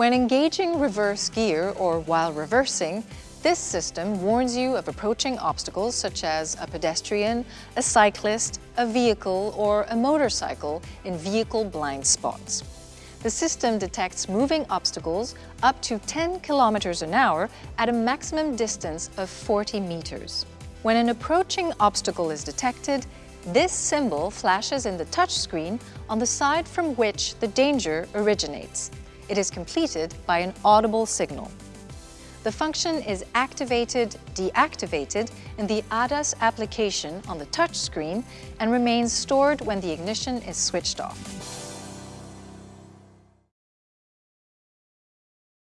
When engaging reverse gear or while reversing, this system warns you of approaching obstacles such as a pedestrian, a cyclist, a vehicle, or a motorcycle in vehicle blind spots. The system detects moving obstacles up to 10 kilometers an hour at a maximum distance of 40 meters. When an approaching obstacle is detected, this symbol flashes in the touchscreen on the side from which the danger originates. It is completed by an audible signal. The function is activated, deactivated in the ADAS application on the touchscreen and remains stored when the ignition is switched off.